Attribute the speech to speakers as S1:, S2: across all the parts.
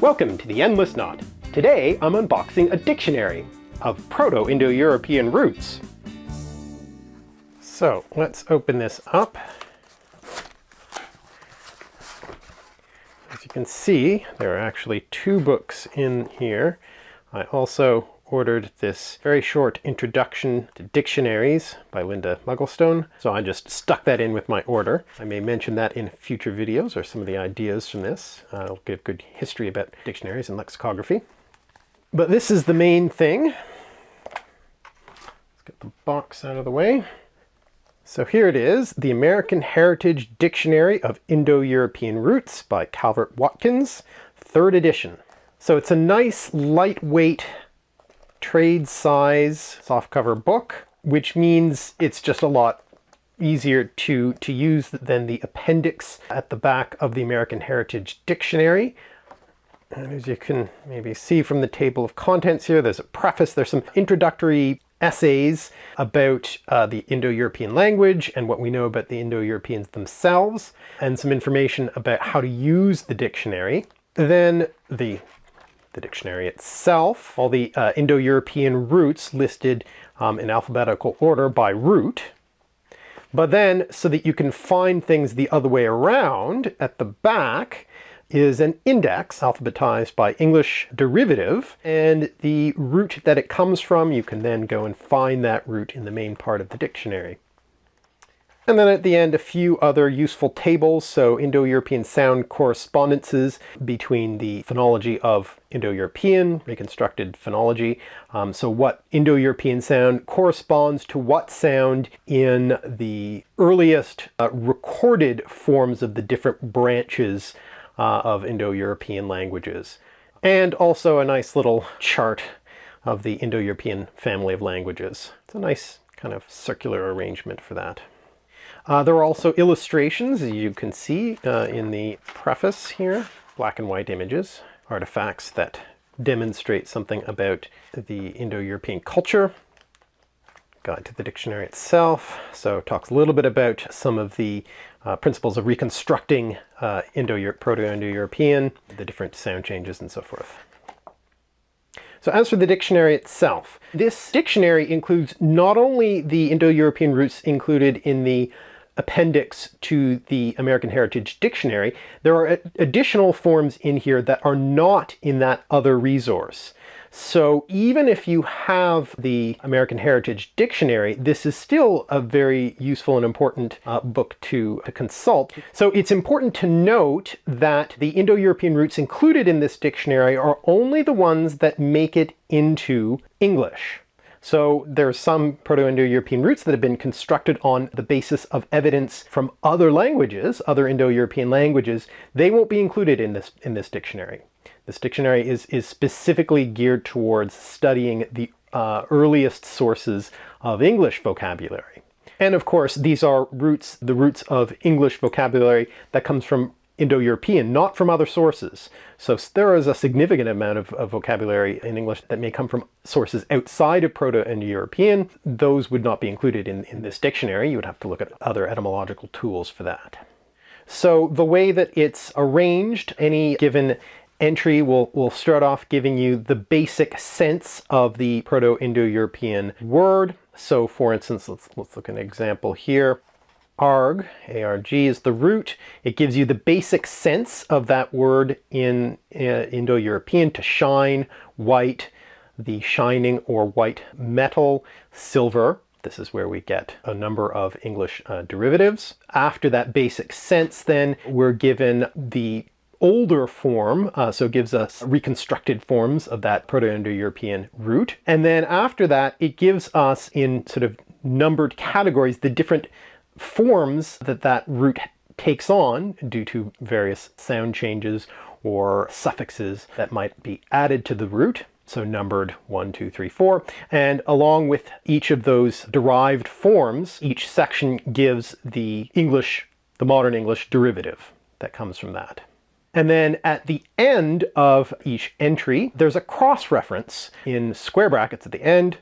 S1: Welcome to the Endless Knot. Today I'm unboxing a dictionary of Proto-Indo-European roots. So let's open this up. As you can see, there are actually two books in here. I also ordered this very short introduction to dictionaries by Linda Mugglestone, so I just stuck that in with my order. I may mention that in future videos or some of the ideas from this. I'll give good history about dictionaries and lexicography. But this is the main thing. Let's get the box out of the way. So here it is, the American Heritage Dictionary of Indo-European Roots by Calvert Watkins, third edition. So it's a nice, lightweight trade size softcover book, which means it's just a lot easier to, to use than the appendix at the back of the American Heritage Dictionary. And as you can maybe see from the table of contents here, there's a preface, there's some introductory essays about uh, the Indo-European language and what we know about the Indo-Europeans themselves, and some information about how to use the dictionary. Then the the dictionary itself, all the uh, Indo-European roots listed um, in alphabetical order by root. But then, so that you can find things the other way around, at the back is an index alphabetized by English derivative, and the root that it comes from, you can then go and find that root in the main part of the dictionary. And then at the end, a few other useful tables. So Indo-European sound correspondences between the phonology of Indo-European, reconstructed phonology. Um, so what Indo-European sound corresponds to what sound in the earliest uh, recorded forms of the different branches uh, of Indo-European languages. And also a nice little chart of the Indo-European family of languages. It's a nice kind of circular arrangement for that. Uh, there are also illustrations, as you can see uh, in the preface here, black and white images, artifacts that demonstrate something about the Indo-European culture. Guide to the dictionary itself, so talks a little bit about some of the uh, principles of reconstructing uh, Indo Proto-Indo-European, the different sound changes and so forth. So as for the dictionary itself, this dictionary includes not only the Indo-European roots included in the appendix to the American Heritage Dictionary, there are additional forms in here that are not in that other resource. So even if you have the American Heritage Dictionary, this is still a very useful and important uh, book to, to consult. So it's important to note that the Indo-European roots included in this dictionary are only the ones that make it into English. So there are some Proto-Indo-European roots that have been constructed on the basis of evidence from other languages, other Indo-European languages. They won't be included in this, in this dictionary. This dictionary is, is specifically geared towards studying the uh, earliest sources of English vocabulary. And of course, these are roots, the roots of English vocabulary that comes from Indo-European, not from other sources. So there is a significant amount of, of, vocabulary in English that may come from sources outside of Proto-Indo-European. Those would not be included in, in this dictionary. You would have to look at other etymological tools for that. So the way that it's arranged, any given entry will, will start off giving you the basic sense of the Proto-Indo-European word. So for instance, let's, let's look at an example here arg, A-R-G is the root. It gives you the basic sense of that word in uh, Indo-European to shine, white, the shining or white metal, silver. This is where we get a number of English uh, derivatives. After that basic sense then, we're given the older form, uh, so gives us reconstructed forms of that Proto-Indo-European root. And then after that, it gives us in sort of numbered categories the different forms that that root takes on due to various sound changes or suffixes that might be added to the root so numbered one, two, three, four. And along with each of those derived forms, each section gives the English, the modern English derivative that comes from that. And then at the end of each entry, there's a cross-reference in square brackets at the end,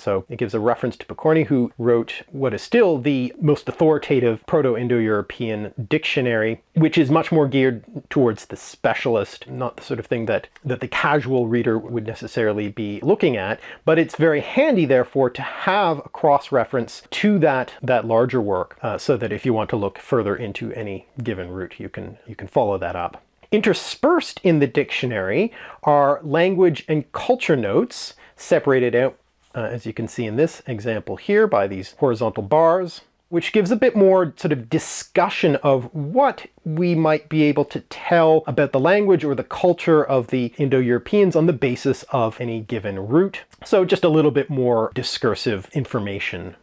S1: So it gives a reference to Pokorny, who wrote what is still the most authoritative Proto-Indo-European dictionary, which is much more geared towards the specialist, not the sort of thing that, that the casual reader would necessarily be looking at. But it's very handy, therefore, to have a cross-reference to that, that larger work, uh, so that if you want to look further into any given root, you can, you can follow that up. Interspersed in the dictionary are language and culture notes separated out, uh, as you can see in this example here, by these horizontal bars, which gives a bit more sort of discussion of what we might be able to tell about the language or the culture of the Indo-Europeans on the basis of any given root. So just a little bit more discursive information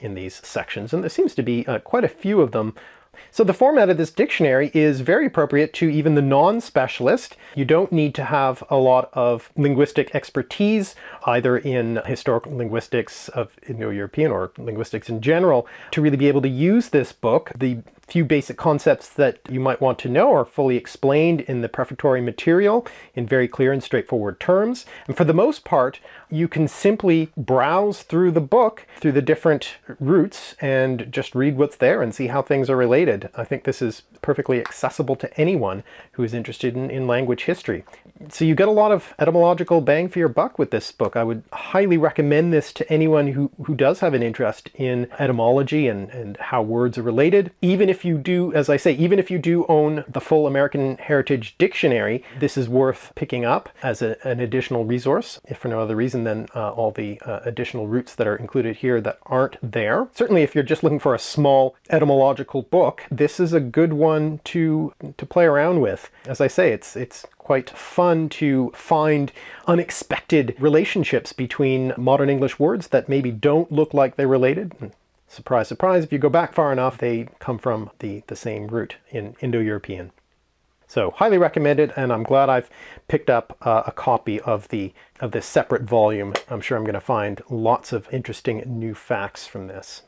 S1: in these sections, and there seems to be uh, quite a few of them so the format of this dictionary is very appropriate to even the non-specialist. You don't need to have a lot of linguistic expertise, either in historical linguistics of Indo-European or linguistics in general, to really be able to use this book. The few basic concepts that you might want to know are fully explained in the prefatory material in very clear and straightforward terms. And for the most part, you can simply browse through the book, through the different roots, and just read what's there and see how things are related. I think this is perfectly accessible to anyone who is interested in, in language history. So you get a lot of etymological bang for your buck with this book. I would highly recommend this to anyone who, who does have an interest in etymology and, and how words are related. Even if you do, as I say, even if you do own the full American Heritage Dictionary, this is worth picking up as a, an additional resource, if for no other reason than uh, all the uh, additional roots that are included here that aren't there. Certainly if you're just looking for a small etymological book, this is a good one to, to play around with. As I say, it's, it's quite fun to find unexpected relationships between modern English words that maybe don't look like they're related. Surprise, surprise, if you go back far enough, they come from the, the same root in Indo-European. So highly recommended, and I'm glad I've picked up uh, a copy of the of this separate volume. I'm sure I'm going to find lots of interesting new facts from this.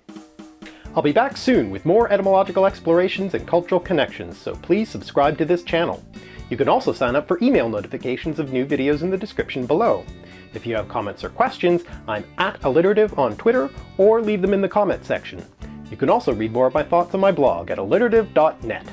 S1: I'll be back soon with more etymological explorations and cultural connections, so please subscribe to this channel. You can also sign up for email notifications of new videos in the description below. If you have comments or questions, I'm at alliterative on Twitter, or leave them in the comment section. You can also read more of my thoughts on my blog at alliterative.net.